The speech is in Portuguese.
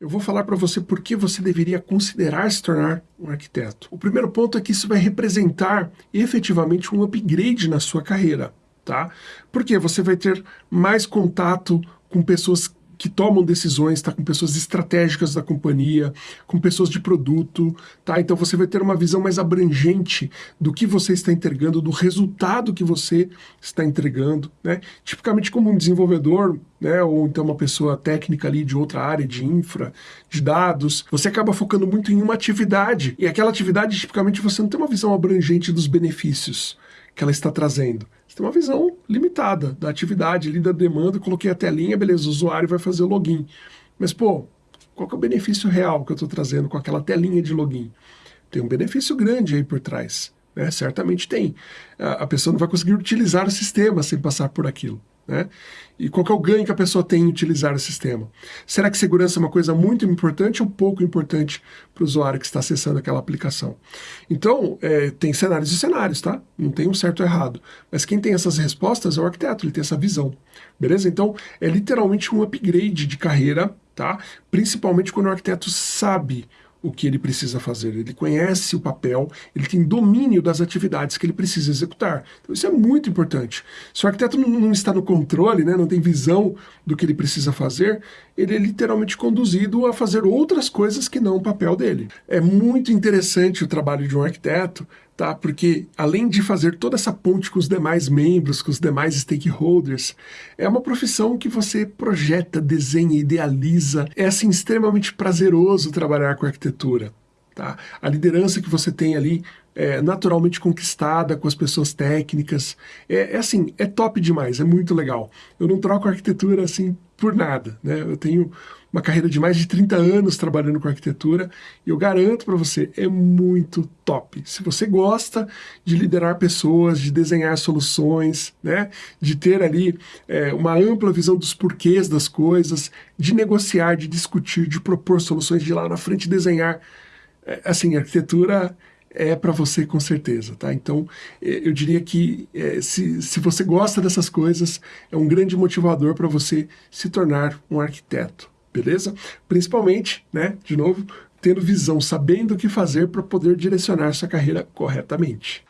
Eu vou falar para você por que você deveria considerar se tornar um arquiteto. O primeiro ponto é que isso vai representar efetivamente um upgrade na sua carreira, tá? Porque você vai ter mais contato com pessoas que tomam decisões, tá? com pessoas estratégicas da companhia, com pessoas de produto, tá? Então você vai ter uma visão mais abrangente do que você está entregando, do resultado que você está entregando, né? Tipicamente como um desenvolvedor, né? Ou então uma pessoa técnica ali de outra área, de infra, de dados, você acaba focando muito em uma atividade, e aquela atividade, tipicamente, você não tem uma visão abrangente dos benefícios que ela está trazendo. Você tem uma visão limitada da atividade ali, da demanda, coloquei a telinha, beleza, o usuário vai fazer o login. Mas, pô, qual é o benefício real que eu estou trazendo com aquela telinha de login? Tem um benefício grande aí por trás, né? certamente tem. A pessoa não vai conseguir utilizar o sistema sem passar por aquilo. Né? E qual é o ganho que a pessoa tem em utilizar o sistema? Será que segurança é uma coisa muito importante ou pouco importante para o usuário que está acessando aquela aplicação? Então, é, tem cenários e cenários, tá? Não tem um certo ou errado. Mas quem tem essas respostas é o arquiteto, ele tem essa visão. Beleza? Então, é literalmente um upgrade de carreira, tá? Principalmente quando o arquiteto sabe o que ele precisa fazer, ele conhece o papel, ele tem domínio das atividades que ele precisa executar. Então isso é muito importante. Se o arquiteto não, está no controle, né, não tem visão do que ele precisa fazer, ele é literalmente conduzido a fazer outras coisas que não o papel dele. É muito interessante o trabalho de um arquiteto, tá? Porque além de fazer toda essa ponte com os demais membros, com os demais stakeholders, é uma profissão que você projeta, desenha, idealiza. É assim extremamente prazeroso trabalhar com arquitetura. Tá? A liderança que você tem ali é naturalmente conquistada com as pessoas técnicas. É, é, assim, é top demais, é muito legal. Eu não troco arquitetura assim por nada. Né? Eu tenho uma carreira de mais de 30 anos trabalhando com arquitetura e eu garanto para você, é muito top. Se você gosta de liderar pessoas, de desenhar soluções, né, de ter ali é, uma ampla visão dos porquês das coisas, de negociar, de discutir, de propor soluções, de lá na frente desenhar, assim, arquitetura é para você com certeza, tá? Então, é, eu diria que é, se, se você gosta dessas coisas, é um grande motivador para você se tornar um arquiteto beleza? Principalmente, né, de novo, tendo visão, sabendo o que fazer para poder direcionar sua carreira corretamente.